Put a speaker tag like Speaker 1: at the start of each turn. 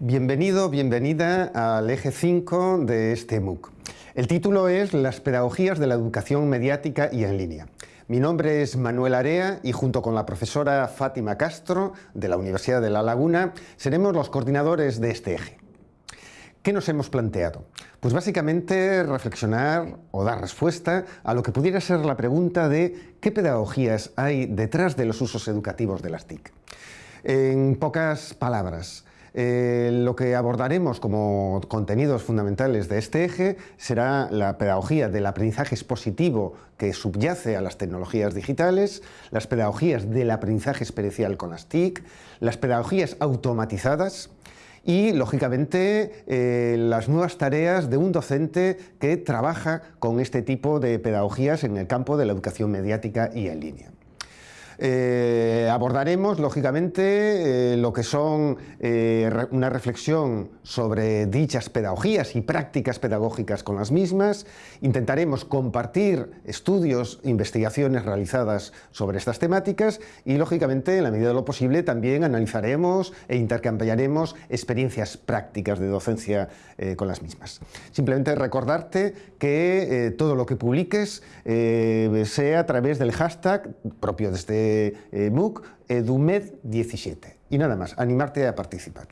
Speaker 1: Bienvenido, bienvenida al eje 5 de este MOOC. El título es Las pedagogías de la educación mediática y en línea. Mi nombre es Manuel Area y junto con la profesora Fátima Castro de la Universidad de La Laguna seremos los coordinadores de este eje. ¿Qué nos hemos planteado? Pues básicamente reflexionar o dar respuesta a lo que pudiera ser la pregunta de qué pedagogías hay detrás de los usos educativos de las TIC. En pocas palabras, eh, lo que abordaremos como contenidos fundamentales de este eje será la pedagogía del aprendizaje expositivo que subyace a las tecnologías digitales, las pedagogías del aprendizaje experiencial con las TIC, las pedagogías automatizadas, y, lógicamente, eh, las nuevas tareas de un docente que trabaja con este tipo de pedagogías en el campo de la educación mediática y en línea. Eh, abordaremos, lógicamente, eh, lo que son eh, una reflexión sobre dichas pedagogías y prácticas pedagógicas con las mismas. Intentaremos compartir estudios, investigaciones realizadas sobre estas temáticas y, lógicamente, en la medida de lo posible, también analizaremos e intercambiaremos experiencias prácticas de docencia con las mismas. Simplemente recordarte que todo lo que publiques sea a través del hashtag propio de este eh, MOOC EduMed17. Y nada más, animarte a participar.